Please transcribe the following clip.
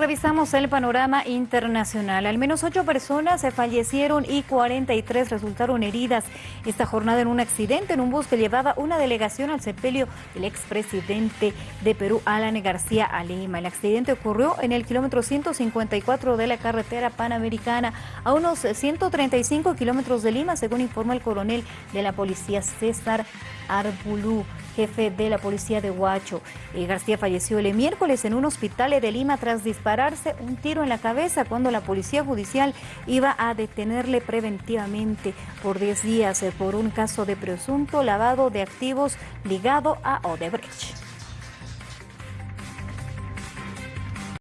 Revisamos el panorama internacional. Al menos ocho personas se fallecieron y 43 resultaron heridas esta jornada en un accidente en un bus que llevaba una delegación al sepelio del expresidente de Perú, Alan García Alema. El accidente ocurrió en el kilómetro 154 de la carretera panamericana a unos 135 kilómetros de Lima, según informó el coronel de la policía César Arbulú jefe de la policía de Huacho. Eh, García falleció el miércoles en un hospital de Lima tras dispararse un tiro en la cabeza cuando la policía judicial iba a detenerle preventivamente por 10 días eh, por un caso de presunto lavado de activos ligado a Odebrecht.